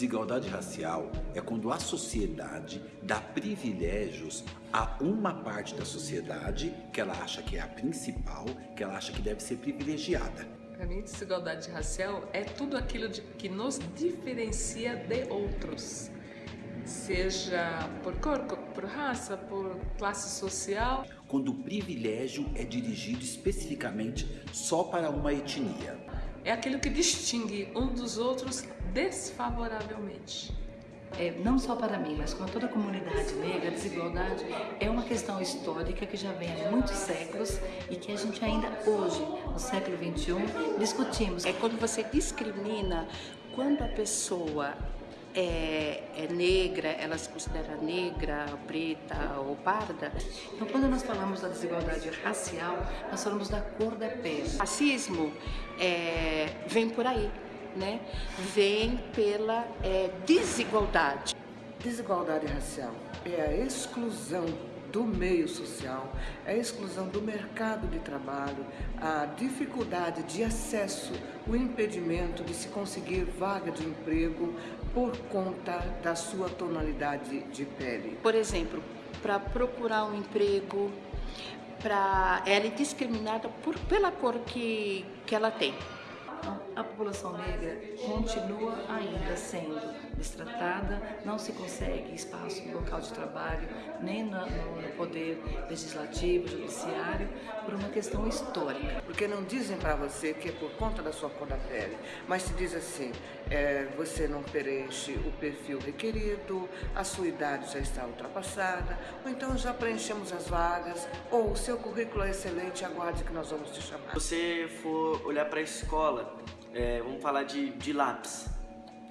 Desigualdade racial é quando a sociedade dá privilégios a uma parte da sociedade que ela acha que é a principal, que ela acha que deve ser privilegiada. Para mim, desigualdade racial é tudo aquilo de, que nos diferencia de outros, seja por cor, por raça, por classe social. Quando o privilégio é dirigido especificamente só para uma etnia. É aquilo que distingue um dos outros desfavoravelmente. É, não só para mim, mas para toda a comunidade negra, a desigualdade é uma questão histórica que já vem há muitos séculos e que a gente ainda hoje, no século XXI, discutimos. É quando você discrimina, quando a pessoa é, é, negra, ela se considera negra, preta ou parda. Então, quando nós falamos da desigualdade racial, nós falamos da cor da pele. Racismo é, vem por aí né, vem pela é, desigualdade. Desigualdade racial é a exclusão do meio social, é a exclusão do mercado de trabalho, a dificuldade de acesso, o impedimento de se conseguir vaga de emprego por conta da sua tonalidade de pele. Por exemplo, para procurar um emprego, pra, ela é discriminada por, pela cor que, que ela tem a população negra continua ainda sendo destratada, não se consegue espaço no local de trabalho, nem no, no poder legislativo, judiciário, por uma questão histórica. Porque não dizem para você que é por conta da sua cor da pele, mas se diz assim, é, você não preenche o perfil requerido, a sua idade já está ultrapassada, ou então já preenchemos as vagas, ou o seu currículo é excelente, aguarde que nós vamos te chamar. Se você for olhar para a escola, é, vamos falar de, de lápis.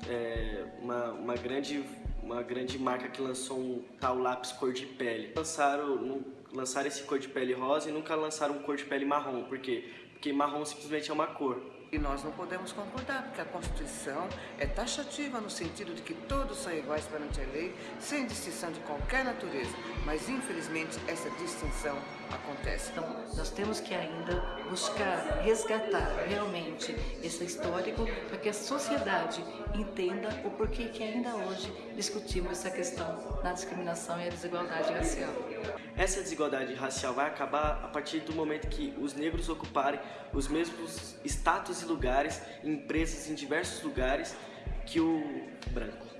É, uma, uma, grande, uma grande marca que lançou um tal lápis cor de pele. Lançaram, lançaram esse cor de pele rosa e nunca lançaram um cor de pele marrom. Por quê? Porque marrom simplesmente é uma cor. E nós não podemos concordar, porque a Constituição é taxativa no sentido de que todos são iguais perante a lei, sem distinção de qualquer natureza. Mas, infelizmente, essa distinção acontece. Então, nós temos que ainda buscar resgatar realmente esse histórico para que a sociedade entenda o porquê que ainda hoje discutimos essa questão da discriminação e a desigualdade racial. Essa desigualdade racial vai acabar a partir do momento que os negros ocuparem os mesmos status e lugares, empresas em diversos lugares que o branco.